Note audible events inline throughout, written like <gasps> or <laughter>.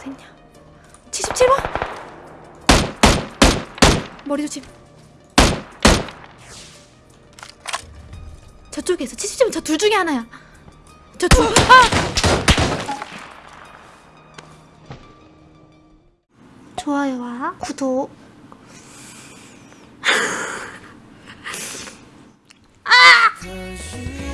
어딨냐 77번? 머리 조심. 저쪽에서 77번 저 둘 중에 하나야. 저둘 아! 좋아요와. 구독. 이 <laughs>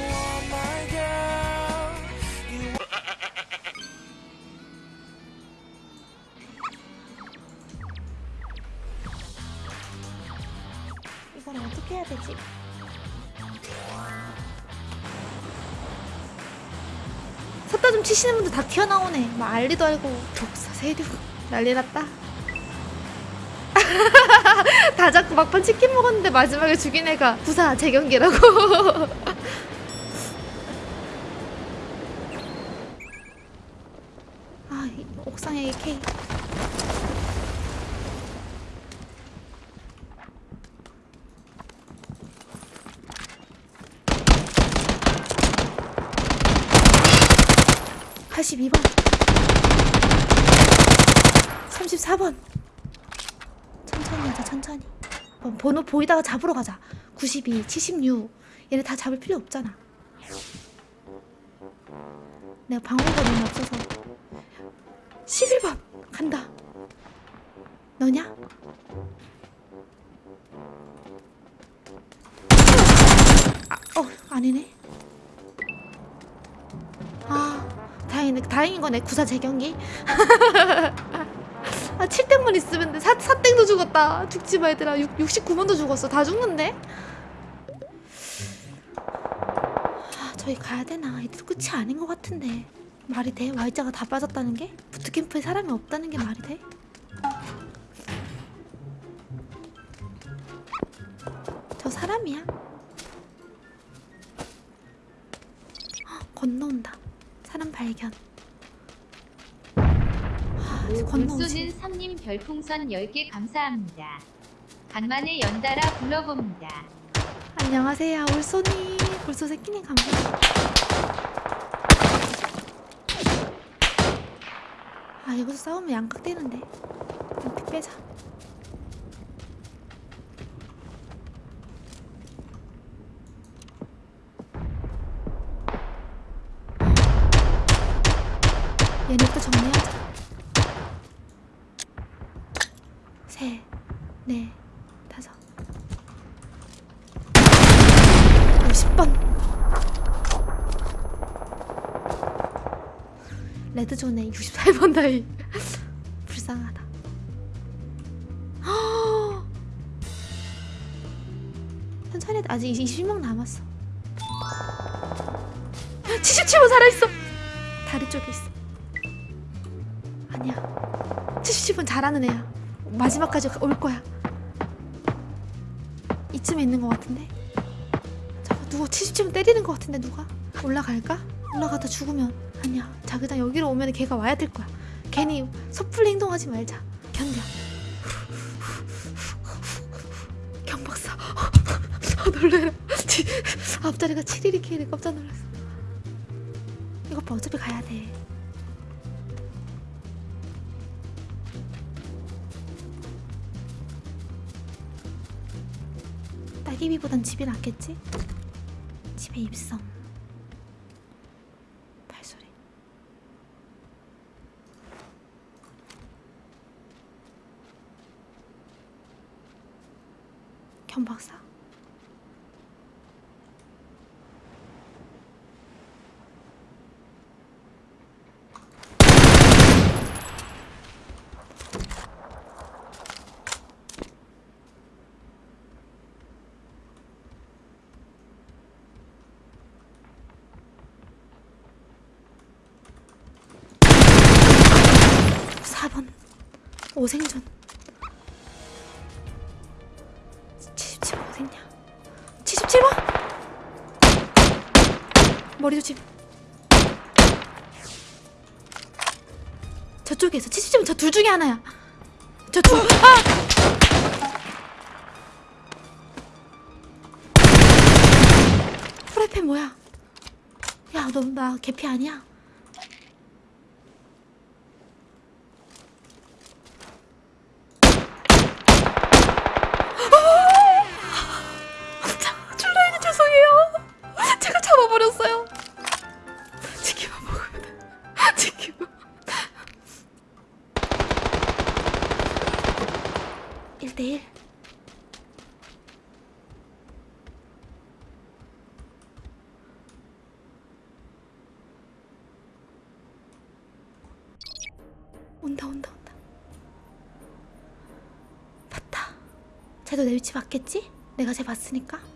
어떻게 해야 되지? 섰다 좀 치시는 분들 다 튀어나오네. 막 알리도 알고 독사 세류 난리 났다. <laughs> 다 잡고 막판 치킨 먹었는데 마지막에 죽인 애가 부사 재경기라고. <laughs> 아이 옥상에 K (82번) (34번) 천천히 하자 천천히. 어, 번호 보이다가 잡으러 가자. 92, 76 얘네 다 잡을 필요 없잖아. 내가 방어가 너무 없어서. 11번. 간다. 너냐? 아, 어 아니네 다행인 거네 구사 재경기. <laughs> 아 7땡만 있으면 돼 4, 4땡도 죽었다. 죽지 마 얘들아 6, 69번도 죽었어. 다 죽는데? 아 저기 가야 되나? 이들 끝이 아닌 것 같은데. 말이 돼? Y자가 다 빠졌다는 게? 부트캠프에 사람이 없다는 게 말이 돼? 저 사람이야? 헉, <gasps> 건너온다. 사람 발견 물소는 성님 별풍선 10개 감사합니다. 간만에 연달아 불러봅니다. 안녕하세요 울소님. 울소 새끼님 감사합니다. 아 여기서 싸우면 양각되는데. 피 빼자. 얘네부터 정리하 번. 레드존에 68번 나이. 불쌍하다. 허! <gasps> 천천히 아직 20명 남았어. <gasps> 77번 살아있어. 다리 쪽에 있어. 아니야. 77번 잘하는 애야. 마지막까지 올 거야. 이쯤에 있는 것 같은데 누구 77번 때리는 것 같은데 누가? 올라갈까? 올라가다 죽으면. 아니야. 자기장 여기로 오면 걔가 와야 될 거야. 괜히 섣불리 행동하지 말자. 견뎌. 경박사. 아 놀래라. 지- 앞자리가 7일이 깜짝 놀랐어. 이것 봐. 어차피 가야 돼. 따기비보단 집이 낫겠지? 집에 입성. 발소리. 경박사 사번 오 생존. 77번 어딨냐? 77번? 머리 조심. 저쪽에서 77번 저 둘 중에 하나야. 저둘 아! 뭐야? 야 너 나 개피 아니야 내일. 온다 온다 온다. 봤다. 쟤도 내 위치 봤겠지? 내가 쟤 봤으니까.